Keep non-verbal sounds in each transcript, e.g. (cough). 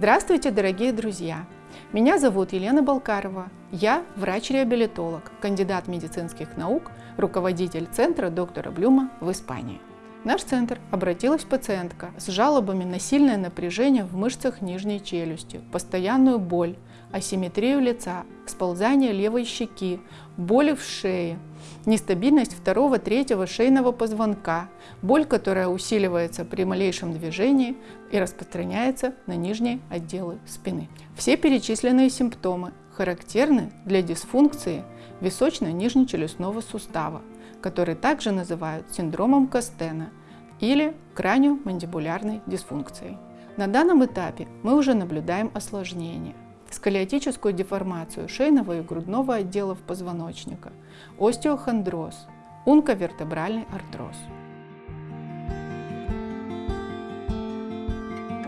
Здравствуйте, дорогие друзья! Меня зовут Елена Балкарова. Я врач-реабилитолог, кандидат медицинских наук, руководитель центра доктора Блюма в Испании. В наш центр обратилась пациентка с жалобами на сильное напряжение в мышцах нижней челюсти, постоянную боль, асимметрию лица, сползание левой щеки, боли в шее, нестабильность второго-третьего шейного позвонка, боль, которая усиливается при малейшем движении и распространяется на нижние отделы спины. Все перечисленные симптомы характерны для дисфункции височно-нижнечелюстного сустава, который также называют синдромом Костена или краниомандибулярной дисфункцией. На данном этапе мы уже наблюдаем осложнение – сколиотическую деформацию шейного и грудного отделов позвоночника, остеохондроз, унковертебральный артроз.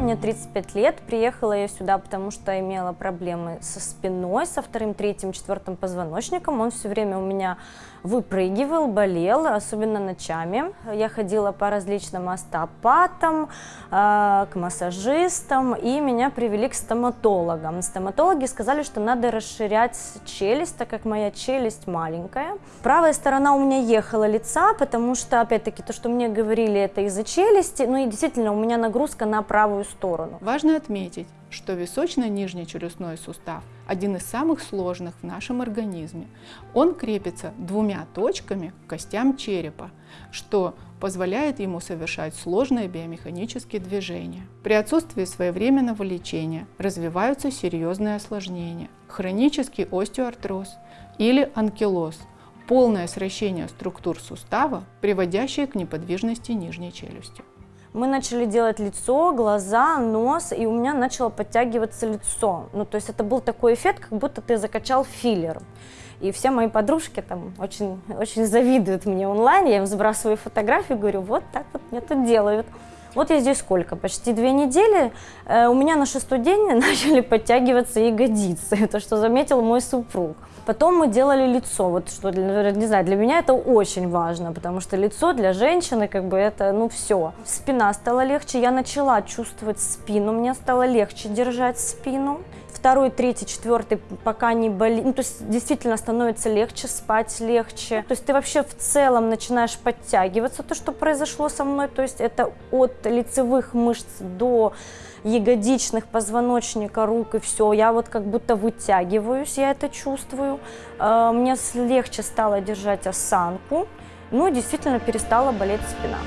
Мне 35 лет, приехала я сюда, потому что имела проблемы со спиной, со вторым, третьим, четвертым позвоночником. Он все время у меня выпрыгивал, болел, особенно ночами. Я ходила по различным остеопатам, э, к массажистам, и меня привели к стоматологам. Стоматологи сказали, что надо расширять челюсть, так как моя челюсть маленькая. Правая сторона у меня ехала лица, потому что, опять-таки, то, что мне говорили, это из-за челюсти, ну и действительно, у меня нагрузка на правую сторону. Важно отметить, что височно-нижний челюстной сустав один из самых сложных в нашем организме. Он крепится двумя точками к костям черепа, что позволяет ему совершать сложные биомеханические движения. При отсутствии своевременного лечения развиваются серьезные осложнения, хронический остеоартроз или анкилоз, полное сращение структур сустава, приводящее к неподвижности нижней челюсти. Мы начали делать лицо, глаза, нос, и у меня начало подтягиваться лицо. Ну, то есть это был такой эффект, как будто ты закачал филлер. И все мои подружки там очень, очень завидуют мне онлайн, я им сбрасываю фотографии, говорю, вот так вот мне тут делают. Вот я здесь сколько? Почти две недели. Э, у меня на шестой день (laughs) начали подтягиваться ягодицы, (laughs) то, что заметил мой супруг. Потом мы делали лицо, вот что, для, не знаю, для меня это очень важно, потому что лицо для женщины, как бы это, ну все. Спина стала легче, я начала чувствовать спину, мне стало легче держать спину. Второй, третий, четвертый пока не болит, ну то есть действительно становится легче, спать легче. То есть ты вообще в целом начинаешь подтягиваться, то, что произошло со мной, то есть это от лицевых мышц до ягодичных, позвоночника, рук и все. Я вот как будто вытягиваюсь, я это чувствую. А, мне легче стало держать осанку. Ну, действительно перестала болеть спина.